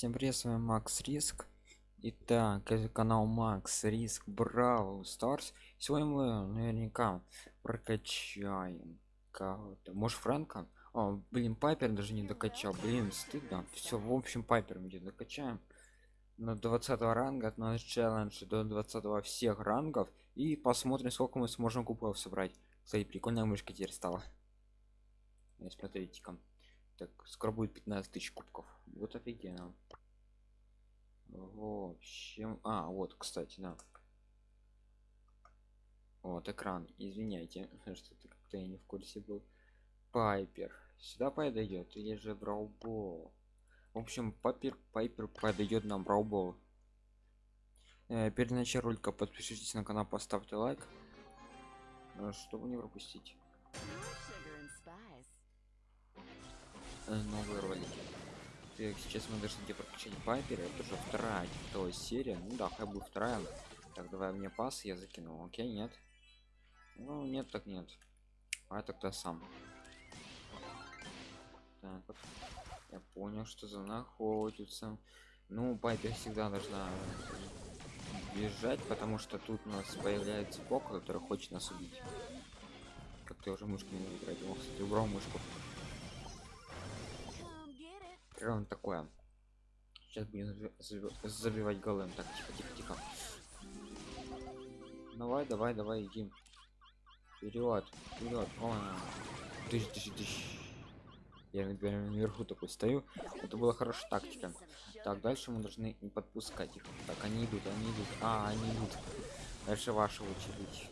Всем привет, с вами Макс Риск. Итак, это канал Макс Риск Браво Старс. Сегодня мы наверняка прокачаем кого-то. Может Фрэнка? О, блин, Пайпер даже не докачал. Блин, стыдно. Все, в общем, Пайпер мы докачаем. На 20 ранга от нас челлендж до 20 всех рангов. И посмотрим, сколько мы сможем кубков собрать. Кстати, прикольная мышка теперь стала. Смотрите-ка. Так, скоро будет 15 тысяч кубков. Вот офигенно. В общем... А, вот, кстати, да. Вот экран. Извиняйте, что-то как-то я не в курсе был. Пайпер. Сюда подойдет или же Браубол? В общем, Пайпер, Пайпер подойдет нам Браубол. Э, перед началом ролика подпишитесь на канал, поставьте лайк, э, чтобы не пропустить новые ролики. Так, сейчас мы должны где прокачать Пайпера, это уже вторая типа, серия. Ну да, хай будет вторая. Так, давай мне пас, я закинул. Окей, нет. Ну, нет, так нет. А тогда сам. Так, вот. Я понял, что за находится. Ну, Пайпер всегда должна бежать, потому что тут у нас появляется бок, который хочет нас убить. Как ты уже мышку не играть. Кстати, убрал мышку. Прям такое. Сейчас будем забивать голым. Так, тихо, тихо, тихо. Давай, давай, давай, иди. Вперед, вперед. Тысяч, тысяч, тысяч. Я наверху такой стою. Это была хорошая тактика. Так, дальше мы должны не подпускать их. Так, они идут, они идут. А, они идут. Дальше ваша очередь.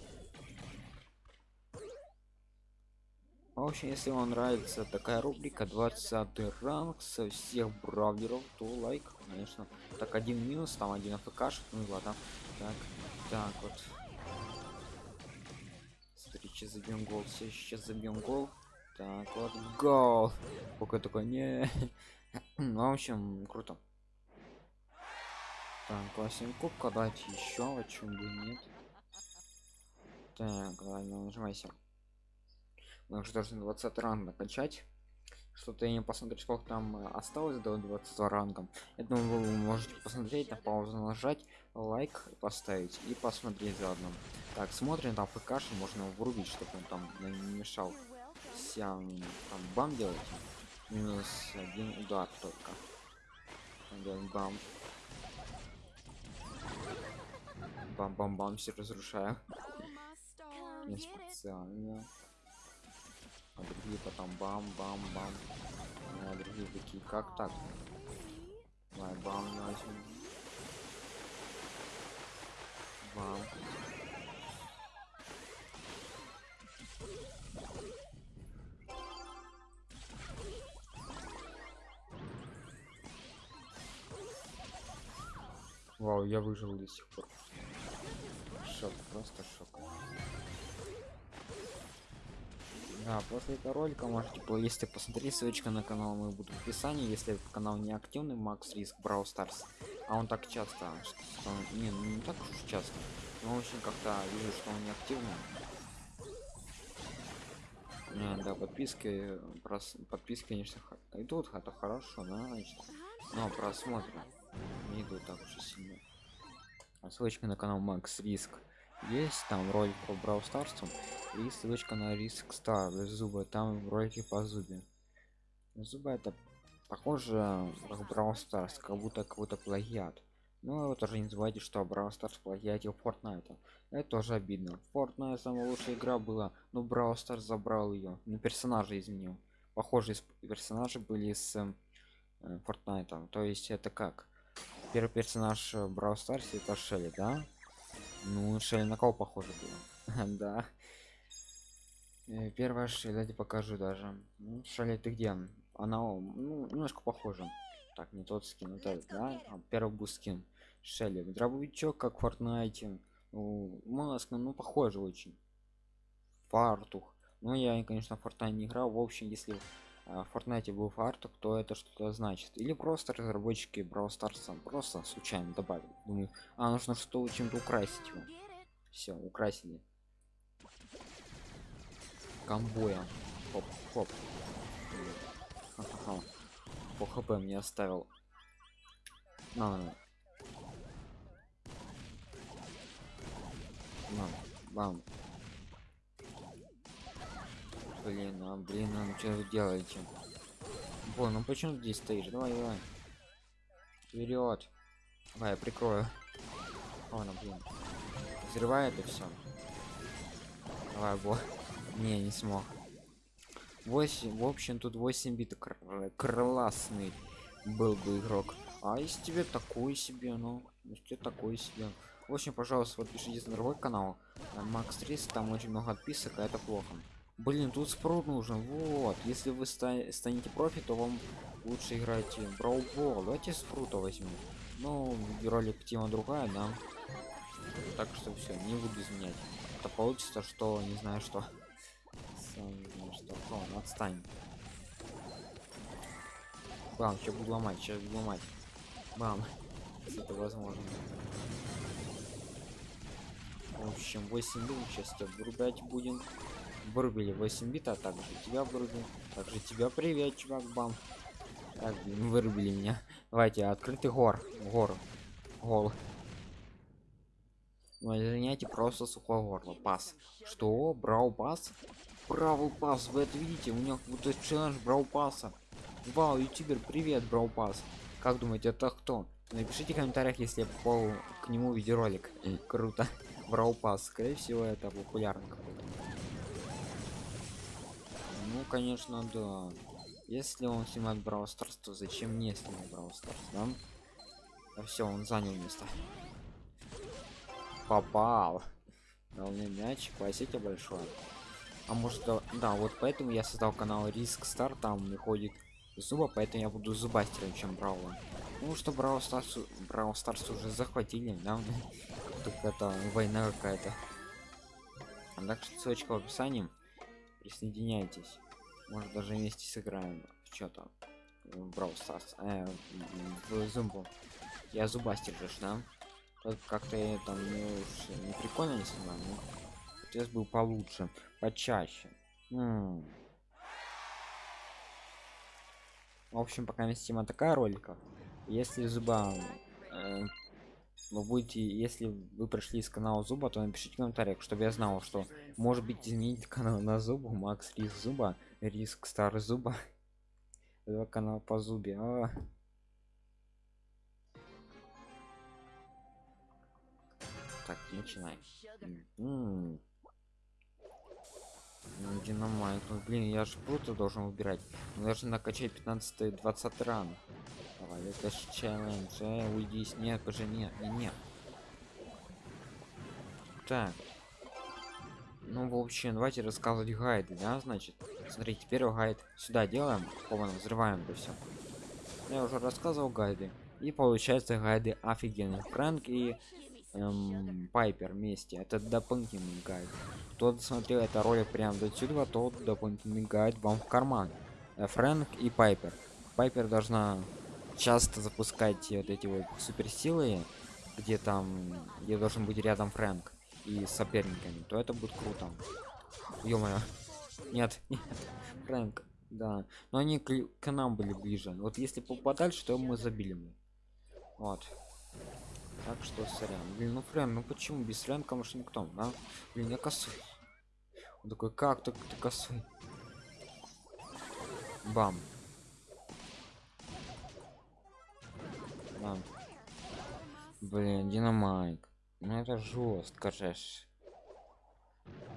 В общем, если вам нравится такая рубрика 20 ранг со всех бравлеров, то лайк, конечно. Так, один минус, там один АФК, ну ладно. Так, так вот. Смотри, сейчас забьем гол, сейчас забьем гол. Так вот, гол. Пока такой не. ну, в общем, круто. Так, классный кубка дать еще, о чем бы нет. Так, ладно, нажимайся. Мы уже должны 20 ранг накачать. Что-то я не посмотрю, сколько там э, осталось до 20 рангом. Я думаю, вы можете посмотреть, на паузу нажать, лайк поставить и посмотреть заодно. Так, смотрим, там ФКши можно врубить, чтобы он там не мешал всем там бам делать минус один удар только бам бам бам бам все разрушаю не специально а другие потом бам бам бам а другие такие как так давай бам возьмем бам Вау, я выжил до сих пор. Шок, просто шок. Да, после этого ролика можете, если посмотреть, ссылочка на канал мой будет в описании, если канал не активный, Макс Риск Брау Старс, а он так часто, что он, не, ну, не так уж часто, но очень как-то вижу, что он не активный. Не, да, подписки, прос, подписки, конечно, идут, это хорошо, да, значит, но просмотры не идут так уж сильно. Ссылочка на канал макс риск есть там ролик по брау старству и ссылочка на риск стар зубы. Там ролики по зубе. Зубы это похоже как брау старс как будто какой-то плагиат. Ну вы тоже не забывайте что брау старс плагиатил фортнайта это тоже обидно. Fortnite самая лучшая игра была но брау старс забрал ее на персонажа изменил. Похожие персонажи были с э, Fortnite. То есть это как? Первый персонаж Брау Старс это Шелли, да? Ну, Шелли на кого похоже было? да. Э, первая Шелли, давайте покажу даже. Ну, Шелли, ты где? Она ну, немножко похожа. Так, не тот скин, это, да? А, первый был скин. Шелли. Дробовичок, как в Fortnite. Ну, маска, ну, похоже очень. Фартух. Ну, я, конечно, в Fortnite не играл. В общем, если в Fortnite был фартук, то это что-то значит. Или просто разработчики Brawl Stars просто случайно добавили. Думаю, а нужно что чем-то украсить его. Все, украсили. Комбоя. Хоп, хоп. Ха -ха -ха. По хп мне оставил. На, на. На, бам. Блин, а блин, а ну что вы делаете? Бо, ну почему ты здесь стоишь? Давай, давай. Вперед. Давай, я прикрою. О, ну блин. Взрывает и все. Давай, бо. Не, не смог. 8, в общем, тут 8 бит кр- классный был бы игрок. А если тебе такой себе, ну, если тебе такой себе. В общем, пожалуйста, подпишитесь на другой канал. Макс 300, там очень много отписок, а это плохо. Блин, тут спрут нужен. Вот. Если вы ста- станете профи, то вам лучше играть в Ball. Давайте спрута возьмем. Ну, ролик тема другая, да. Так что все, не буду изменять. Это получится, что не знаю что. Сам не знаю что. О, ну отстань. Бам, сейчас буду ломать, сейчас буду ломать. Бам. Это возможно. В общем, 8 бит, сейчас тебя вырубать будем. Вырубили 8 бит, а также тебя вырубим. Также тебя привет, чувак, бам. Так, вырубили меня. Давайте, открытый гор. Гор. Гол. Ну, извиняйте, просто сухое горло. Пас. Что? Брау пас? Бравл пас, вы это видите? У меня какой-то челлендж брау паса. Вау, ютубер, привет, брау пас. Как думаете, это кто? Напишите в комментариях, если я попал к нему видеоролик. Круто. Brawl Pass. Скорее всего, это популярный какой-то. Ну, конечно, да. Если он снимает Brawl Stars, то зачем мне снимать Brawl Stars, да? А все, он занял место. Попал. Дал мне мяч, спасибо большое. А может, да, да, вот поэтому я создал канал Риск Стар, там выходит Zooba, поэтому я буду зубастером, чем Бравла. Ну что Brawl Stars, Brawl Stars уже захватили, да? Тут это война какая-то. А так что ссылочка в описании. Присоединяйтесь. Может даже вместе сыграем что-то. В Brawl Stars. Э, в Зубу. Я зубастер же, да? Как-то там не, уж не прикольно не снимаю, но хотелось бы получше, почаще. М. В общем, пока тема такая ролика. Если зуба э, вы будете, если вы пришли с канала зуба, то напишите в комментариях, чтобы я знал, что может быть изменить канал на зубу, Макс Риск зуба, Риск Стар зуба. Два канала по зубе. А. Так, начинай. М. Ну, Динамайт, ну блин, я же круто должен выбирать. Мы должны накачать 15-20 ран. Давай, это ж челлендж. Э, уйди с нет, уже нет, не нет. Так. Ну, в общем, давайте рассказывать гайды, да, значит. Смотрите, первый гайд сюда делаем, хованно взрываем это все. Я уже рассказывал гайды. И получается гайды офигенные. Фрэнк и эм, Пайпер вместе. Это дополнительный гайд. Кто смотрел это ролик прям до сюда, тот дополнительный гайд вам в карман. Э, Фрэнк и Пайпер. Пайпер должна часто запускать вот эти вот суперсилы, где там, где должен быть рядом Фрэнк и соперниками, то это будет круто. Ё-моё. Нет, нет. Фрэнк, да. Но они к, к нам были ближе. Вот если подальше, то мы забили бы. Вот. Так что сорян. Блин, ну Фрэнк, ну почему без Фрэнка Вашингтон, да? Блин, я косой. Он такой, как ты, ты косой? Бам. Бам. Блин, динамайк. Ну это жестко же. ж.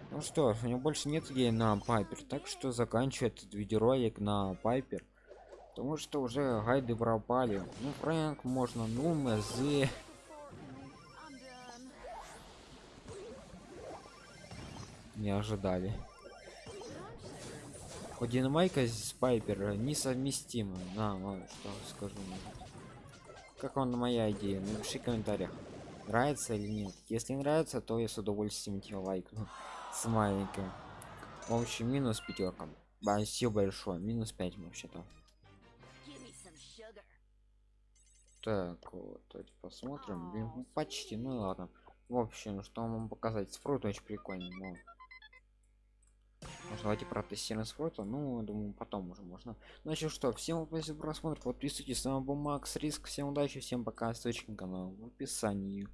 Ну что у него больше нет идей на Пайпер, так что заканчивает этот видеоролик на Пайпер. Потому что уже гайды пропали. Ну, Фрэнк можно, ну, МЗ. Не ожидали. У Динамайка с Пайпер несовместимы. На, ладно, что скажу. может. Как вам моя идея? Напиши в комментариях. Нравится или нет? Если нравится, то я с удовольствием тебе лайкну. С маленьким. В общем, минус пятерка. Спасибо большое. Минус 5 вообще-то. Так, вот, давайте посмотрим. Блин, ну, почти, ну ладно. В общем, что вам показать? Спрут очень прикольный. Может, давайте протестируем свой ну я думаю потом уже можно. Значит что всем спасибо за просмотр. Подписывайтесь с вами был макс риск всем удачи всем пока. Ссылочка на канал в описании